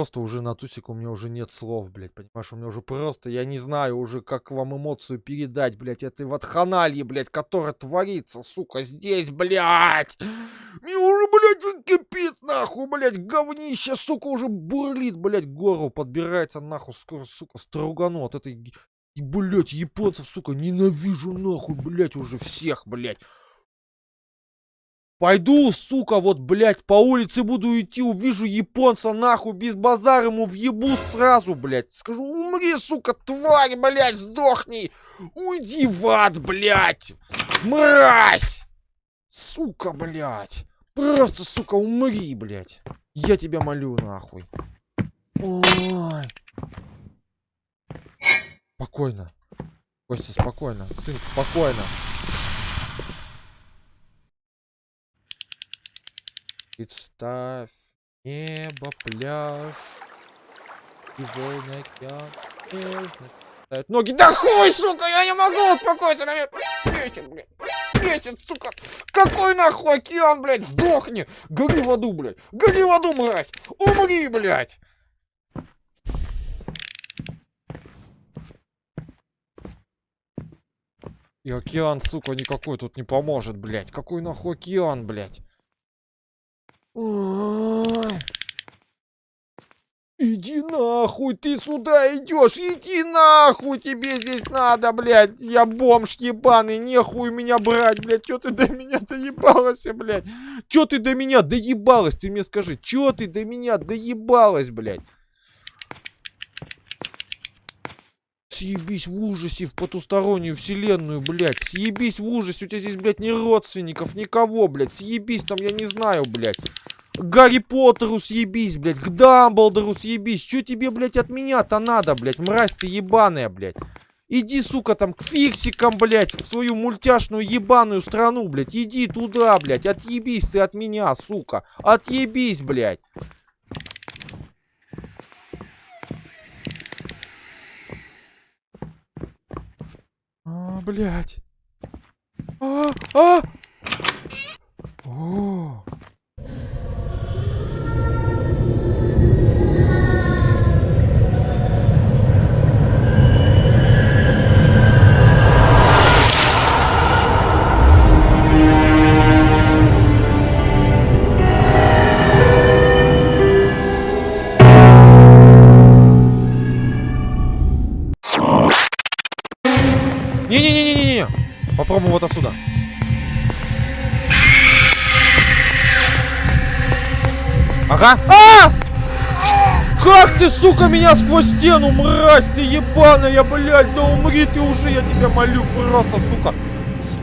Просто уже на тусик у меня уже нет слов, блядь, понимаешь? У меня уже просто, я не знаю уже, как вам эмоцию передать, блядь, этой ватханальи, блядь, которая творится, сука, здесь, блядь! Мне уже, блядь, кипит, нахуй, блядь, говнище, сука, уже бурлит, блядь, гору подбирается, нахуй, скоро, сука, стругану от этой, и, блядь, японцев, сука, ненавижу, нахуй, блядь, уже всех, блядь. Пойду, сука, вот, блядь, по улице буду идти, увижу японца, нахуй, без базара ему въебу сразу, блядь. Скажу, умри, сука, тварь, блядь, сдохни. Уйди в ад, блядь. Мразь. Сука, блядь. Просто, сука, умри, блядь. Я тебя молю, нахуй. Ой. Спокойно. Костя, спокойно. Сын, спокойно. Представь небо, пляж и волны океан нежно ноги. Да хуй, сука, я не могу успокоиться, бесит, блядь. Бесит, сука. Какой нахуй океан, блядь, сдохни. Гори в аду, блядь. Гори в аду, мразь. Умри, блядь. И океан, сука, никакой тут не поможет, блядь. Какой нахуй океан, блядь. Иди нахуй, ты сюда идешь, иди нахуй, тебе здесь надо, блядь, я бомж ебаный, нехуй меня брать, блядь, чё ты до меня доебалась, блядь, чё ты до меня доебалась, ты мне скажи, чё ты до меня доебалась, блядь. Съебись в ужасе в потустороннюю вселенную, блядь. Съебись в ужасе. У тебя здесь, блядь, ни родственников, никого, блядь. Съебись там, я не знаю, блядь. Гарри Поттеру съебись, блядь. К Дамблдору съебись. Что тебе, блядь, от меня-то надо, блядь? Мразь ты ебаная, блядь. Иди, сука, там, к фиксикам, блядь, в свою мультяшную ебаную страну, блядь. Иди туда, блядь. Отъебись ты от меня, сука. Отъебись, блядь. А, блядь. А, а! О! Ага. А! Как ты, сука, меня сквозь стену, мразь ты ебаная, блядь, да умри ты уже, я тебя молю, просто, сука.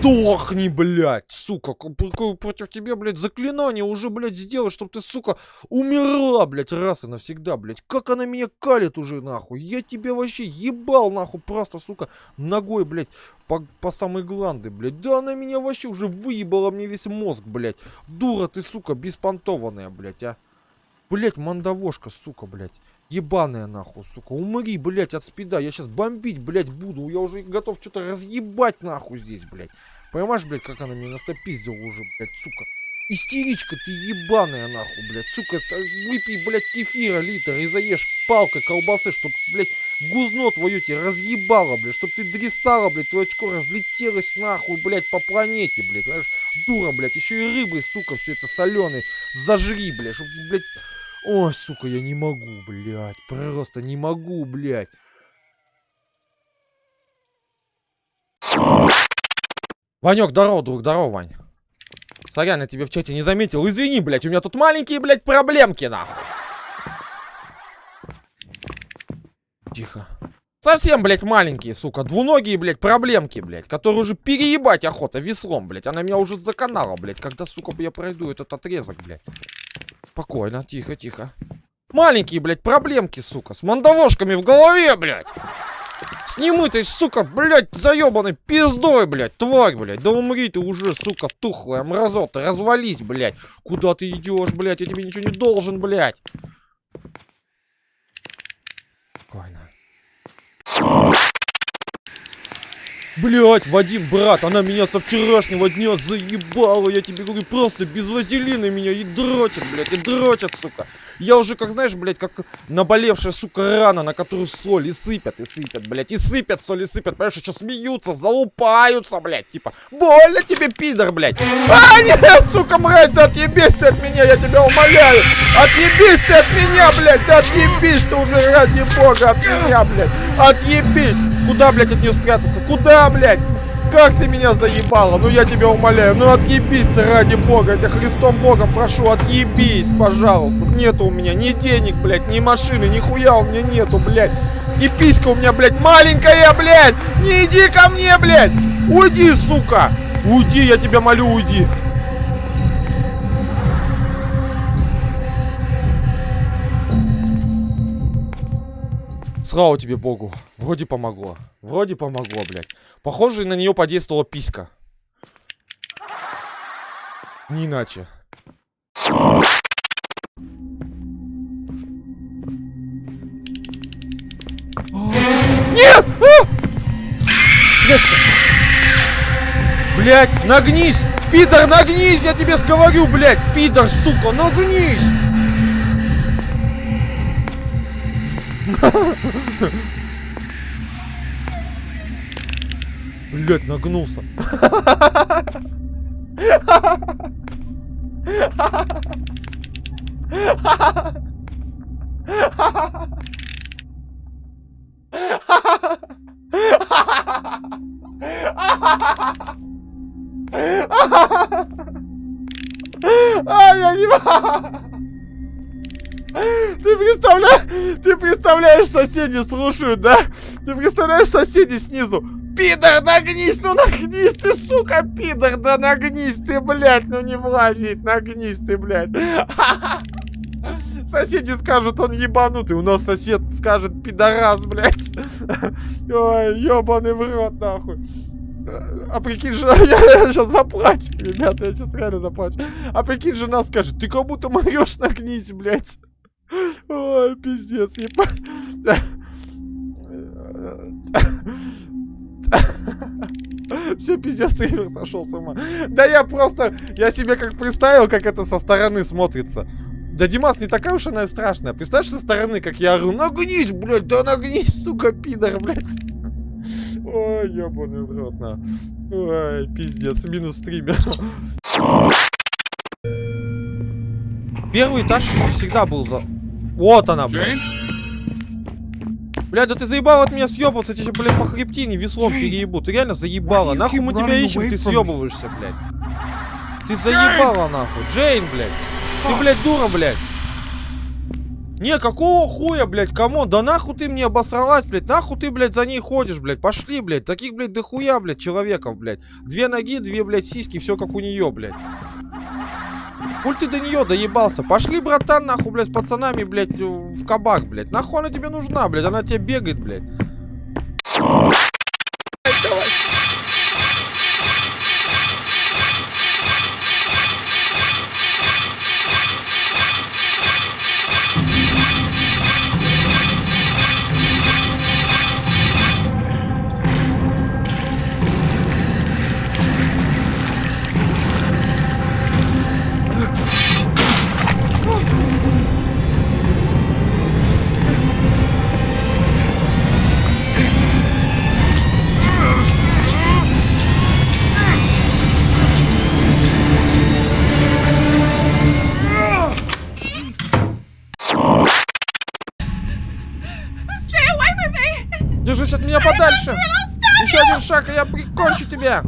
Сдохни, блядь, сука, против тебя, блядь, заклинание уже, блядь, сделать, чтобы ты, сука, умерла, блядь, раз и навсегда, блядь. Как она меня калит уже, нахуй. Я тебя вообще ебал, нахуй, просто, сука, ногой, блядь, по, по самой гланды, блядь. Да она меня вообще уже выебала мне весь мозг, блядь. Дура ты, сука, беспонтованная, блядь, а. Блять, мандавошка, сука, блядь. Ебаная нахуй, сука. Умри, блядь, от спида. Я сейчас бомбить, блядь, буду. Я уже готов что-то разъебать нахуй здесь, блядь. Понимаешь, блядь, как она меня настопиздила уже, блядь, сука. Истеричка ты ебаная нахуй, блядь. Сука, выпей, блядь, кефира литр и заешь палкой колбасы, чтоб, блядь, гузно твое тебе разъебало, блядь. Чтоб ты дристала, блядь, твое очко разлетелось нахуй, блядь, по планете, блядь. Понимаешь? Дура, блядь. Еще и рыбой, сука, все это соленый. Зажри, блядь, чтоб, блядь, Ой, сука, я не могу, блядь. Просто не могу, блядь. Ванек, здорово, друг, здорово, Вань. Сорян, я тебе в чате не заметил. Извини, блядь, у меня тут маленькие, блядь, проблемки, нахуй. Тихо. Совсем, блядь, маленькие, сука. Двуногие, блядь, проблемки, блядь. Которые уже переебать охота веслом, блядь. Она меня уже заканала, блядь. Когда, сука, я пройду этот отрезок, блядь. Спокойно, тихо, тихо. Маленькие, блядь, проблемки, сука. С мандавошками в голове, блядь. С немытой, сука, блядь, заебанной пиздой, блядь, тварь, блядь. Да умри ты уже, сука, тухлая мразота, развались, блядь. Куда ты идешь, блядь, я тебе ничего не должен, блядь. Спокойно. Блять, Вадим, брат, она меня со вчерашнего дня заебала, я тебе говорю, просто без вазелина меня и дрочат, блядь, и дрочат, сука. Я уже, как знаешь, блядь, как наболевшая, сука, рана, на которую соль и сыпят, и сыпят, блядь, и сыпят, соль и сыпят, понимаешь, еще смеются, залупаются, блядь, типа, больно тебе, пидор, блядь. А, нет, сука, мразь, да отъебись ты от меня, я тебя умоляю. Отъебись ты от меня, блядь, отъебись ты уже ради бога от меня, блядь, отъебись. Куда, блядь, от нее спрятаться? Куда, блядь? Как ты меня заебала? Ну я тебя умоляю, ну отъебись ты ради бога, я тебя Христом Богом прошу, отъебись, пожалуйста. Нету у меня ни денег, блядь, ни машины, ни хуя у меня нету, блядь. И писька у меня, блядь, маленькая, блядь. Не иди ко мне, блядь. Уйди, сука. Уйди, я тебя молю, уйди. Слава тебе, Богу. Вроде помогло. Вроде помогло, блядь. Похоже, на нее подействовала писька. Не иначе. Нет! А! Блять, нагнись! Питер, нагнись, я тебе говорю, блядь! Питер, сука, нагнись! Блять, нагнулся. А, я не Ты представляешь, ты представляешь, соседи слушают, да? Ты представляешь, соседи снизу. Пидор, нагнись, ну нагнись ты, сука, пидор, да нагнись ты, блядь, ну не влазит, нагнись ты, блядь. Соседи скажут, он ебанутый. У нас сосед скажет, пидорас, блядь. Ой, ебаный в рот, нахуй. А прикинь, жена, я, я сейчас заплачу, ребята, я сейчас реально заплачу. А прикинь, жена скажет, ты кому-то морешь, нагнись, блядь. Ой, пиздец, ебать. Все, пиздец, стример сошел с ума. Да я просто, я себе как представил, как это со стороны смотрится. Да Димас не такая уж она и страшная. Представляешь со стороны, как я ору, нагнись, блядь, да нагнись, сука, пидор, блядь. Ой, ебаный в рот, на. Ой, пиздец, минус стример. Первый этаж всегда был за... Вот она, блядь. Блядь, да ты заебал от меня съебываться, тебе, блядь, по хребтине веслом переебу. Ты реально заебала. Нахуй мы тебя ищем, ты съебываешься, блядь. Ты заебала, нахуй. Джейн, блядь. Ты, блядь, дура, блядь. Не, какого хуя, блядь, кому? Да нахуй ты мне обосралась, блядь. Нахуй ты, блядь, за ней ходишь, блядь. Пошли, блядь. Таких, блядь, дохуя, блядь, человеков, блядь. Две ноги, две, блядь, сиськи, все как у нее, блядь. Пуль ты до нее доебался. Пошли, братан, нахуй, блядь, с пацанами, блядь, в кабак, блядь. Нахуй она тебе нужна, блядь. Она тебе бегает, блядь. И я прикончу тебя!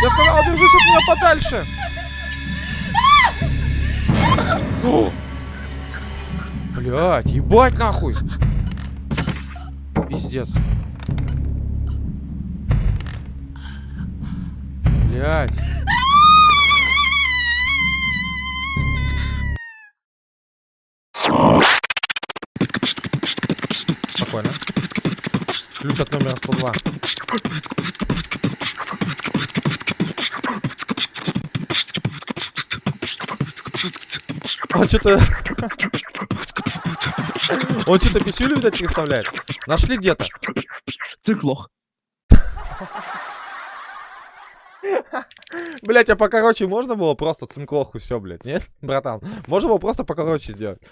Я сказал, держись от меня подальше! Блять, ебать нахуй! Пиздец. Блять. Спокойно. Ключ от номера 102. Он что-то... Он что-то пищулю, видать, представляет. Нашли где-то. Циклох. Блять, а покороче можно было просто цинклоху все, блядь, нет? Братан, можно было просто покороче сделать.